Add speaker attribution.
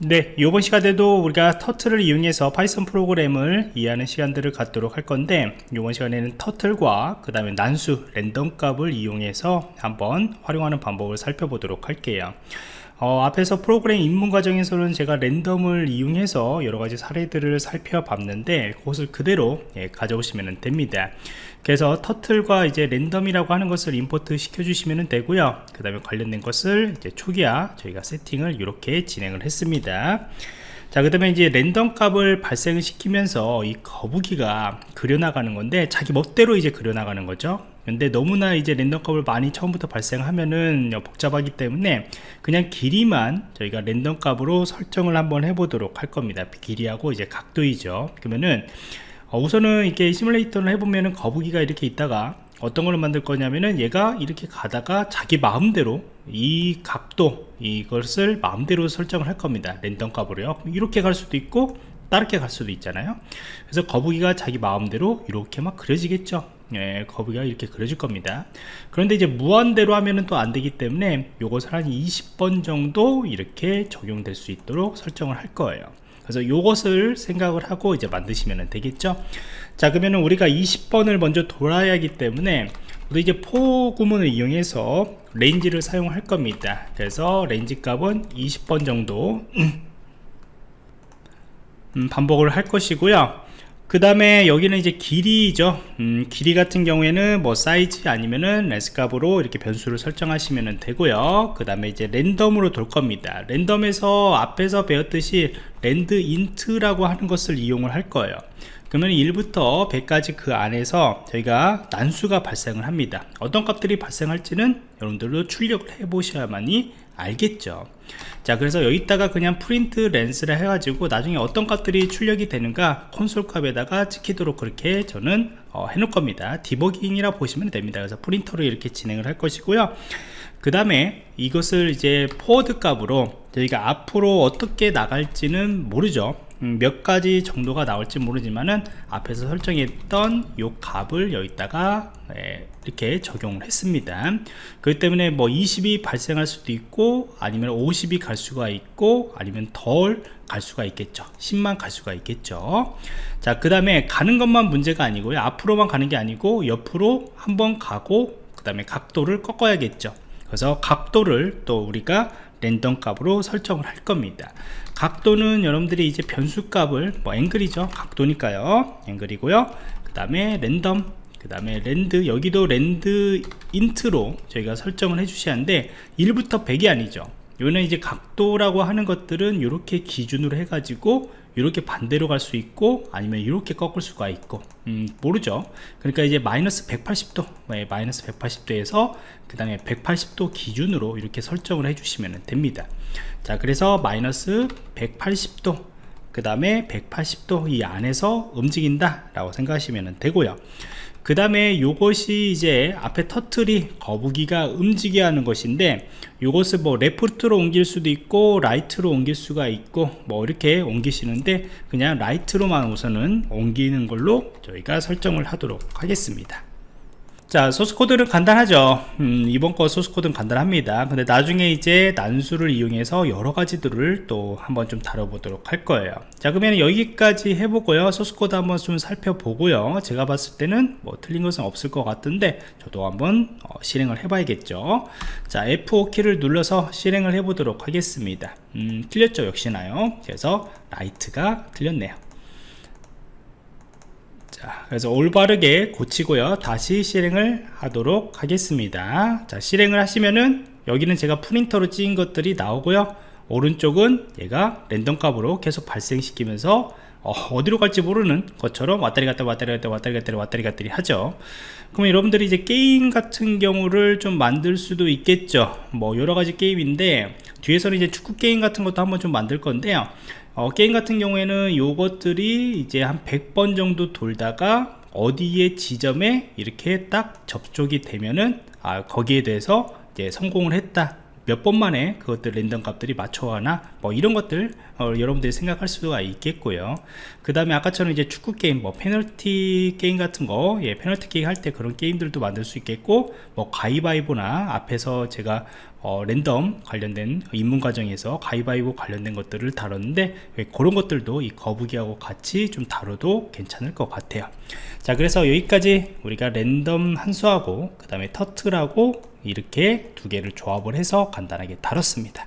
Speaker 1: 네, 이번 시간에도 우리가 터틀을 이용해서 Python 프로그램을 이해하는 시간들을 갖도록 할 건데 이번 시간에는 turtle과 그 다음에 난수 랜덤 값을 이용해서 한번 활용하는 방법을 살펴보도록 할게요 어, 앞에서 프로그램 입문 과정에서는 제가 랜덤을 이용해서 여러가지 사례들을 살펴봤는데 그것을 그대로 예, 가져오시면 됩니다. 그래서 turtle과 이제 랜덤이라고 하는 것을 import 시켜 주시면 되고요. 그 다음에 관련된 것을 이제 초기화 저희가 세팅을 이렇게 진행을 했습니다. 자, 그 다음에 이제 랜덤 값을 발생을 시키면서 이 거북이가 그려나가는 건데 자기 멋대로 이제 그려나가는 거죠. 근데 너무나 이제 랜덤 값을 많이 처음부터 발생하면은 복잡하기 때문에 그냥 길이만 저희가 랜덤 값으로 설정을 한번 해보도록 할 겁니다. 길이하고 이제 각도이죠. 그러면은 어, 우선은 이렇게 시뮬레이터를 해보면은 거북이가 이렇게 있다가 어떤 걸로 만들 거냐면은 얘가 이렇게 가다가 자기 마음대로 이 각도 이것을 마음대로 설정을 할 겁니다 랜덤 값으로요 이렇게 갈 수도 있고 다르게 갈 수도 있잖아요 그래서 거북이가 자기 마음대로 이렇게 막 그려지겠죠 예, 거북이가 이렇게 그려질 겁니다. 그런데 이제 무한대로 하면은 또 안 되기 때문에 요것을 한 20번 정도 이렇게 적용될 수 있도록 설정을 할 거예요. 그래서 이것을 생각을 하고 이제 만드시면 되겠죠? 자 그러면 우리가 20번을 먼저 돌아야 하기 때문에 우리 이제 for 구문을 이용해서 range를 사용할 겁니다. 그래서 range 값은 20번 정도 음, 반복을 할 것이고요 그 다음에 여기는 이제 길이죠. 음, 길이 같은 경우에는 뭐 사이즈 아니면은 레스 값으로 이렇게 변수를 설정하시면 되고요. 그 다음에 이제 랜덤으로 돌 겁니다. 랜덤에서 앞에서 배웠듯이 randint라고 하는 것을 이용을 할 거예요. 그러면 1부터 100까지 그 안에서 저희가 난수가 발생을 합니다. 어떤 값들이 발생할지는 여러분들도 출력을 해 보셔야만이 알겠죠. 자 그래서 여기다가 그냥 print length를 해가지고 나중에 어떤 값들이 출력이 되는가 콘솔 값에다가 찍히도록 그렇게 저는 어, 해놓을 겁니다. 디버깅이라 보시면 됩니다. 그래서 print로 이렇게 진행을 할 것이고요. 그 다음에 이것을 이제 forward 값으로 저희가 앞으로 어떻게 나갈지는 모르죠. 음, 몇 가지 정도가 나올지 모르지만은 앞에서 설정했던 요 값을 여기다가 예, 이렇게 적용을 했습니다. 그렇기 때문에 뭐 20이 발생할 수도 있고 아니면 50이 갈 수가 있고 아니면 덜 갈 수가 있겠죠. 10만 갈 수가 있겠죠. 자그 다음에 가는 것만 문제가 아니고요. 앞으로만 가는 게 아니고 옆으로 한번 가고 그 다음에 각도를 꺾어야겠죠. 그래서 각도를 또 우리가 랜덤 값으로 설정을 할 겁니다 각도는 여러분들이 이제 변수 값을 뭐 앵글이죠. 각도니까요. 앵글이고요. 그 다음에 랜덤 그 다음에 rand 여기도 randint로 저희가 설정을 해 주셔야 하는데 1부터 100이 아니죠. 요는 이제 각도라고 하는 것들은 이렇게 기준으로 해 가지고 이렇게 반대로 갈 수 있고 아니면 이렇게 꺾을 수가 있고. 음, 모르죠. 그러니까 이제 마이너스 180도 네, 마이너스 180도에서 그 다음에 180도 기준으로 이렇게 설정을 해 주시면 됩니다. 자 그래서 마이너스 180도 그 다음에 180도 이 안에서 움직인다 라고 생각하시면 되고요. 그 다음에 요것이 이제 앞에 터틀이 거북이가 움직여 하는 것인데 요것을 뭐 left로 옮길 수도 있고 right로 옮길 수가 있고 뭐 이렇게 옮기시는데 그냥 right로만 우선은 옮기는 걸로 저희가 설정을 하도록 하겠습니다 자 소스코드는 간단하죠. 음, 이번 거 소스코드는 간단합니다. 근데 나중에 이제 난수를 이용해서 여러 가지들을 또 한번 좀 다뤄보도록 할 거예요. 자 그러면 여기까지 해보고요. 소스코드 한번 좀 살펴보고요. 제가 봤을 때는 뭐 틀린 것은 없을 것 같은데 저도 한번 어, 실행을 해 봐야겠죠. 자 F5키를 눌러서 실행을 해 보도록 하겠습니다. 음, 틀렸죠? 역시나요? 그래서 right가 틀렸네요 자 그래서 올바르게 고치고요. 다시 실행을 하도록 하겠습니다. 자 실행을 하시면은 여기는 제가 print로 찍은 것들이 나오고요. 오른쪽은 얘가 랜덤 값으로 계속 발생시키면서 어디로 갈지 모르는 것처럼 왔다리 갔다 왔다리 갔다 왔다리 갔다 왔다리 갔다리 하죠. 그러면 여러분들이 이제 게임 같은 경우를 좀 만들 수도 있겠죠. 뭐 여러가지 게임인데 뒤에서는 이제 축구 게임 같은 것도 한번 좀 만들 건데요 어, 게임 같은 경우에는 요것들이 이제 한 100번 정도 돌다가 어디에 지점에 이렇게 딱 접촉이 되면은 아, 거기에 대해서 이제 성공을 했다 몇 번 만에 그것들 랜덤 값들이 맞춰하나 뭐 이런 것들 어, 여러분들이 생각할 수가 있겠고요. 그 다음에 아까처럼 이제 축구 게임 뭐 페널티 게임 같은 거 예, 페널티 게임 할 때 그런 게임들도 만들 수 있겠고 뭐 가위바위보나 앞에서 제가 어, 랜덤 관련된 입문 과정에서 가위바위보 관련된 것들을 다뤘는데 예, 그런 것들도 이 거북이하고 같이 좀 다뤄도 괜찮을 것 같아요. 자 그래서 여기까지 우리가 랜덤 함수하고 그 다음에 turtle하고 이렇게 두 개를 조합을 해서 간단하게 다뤘습니다.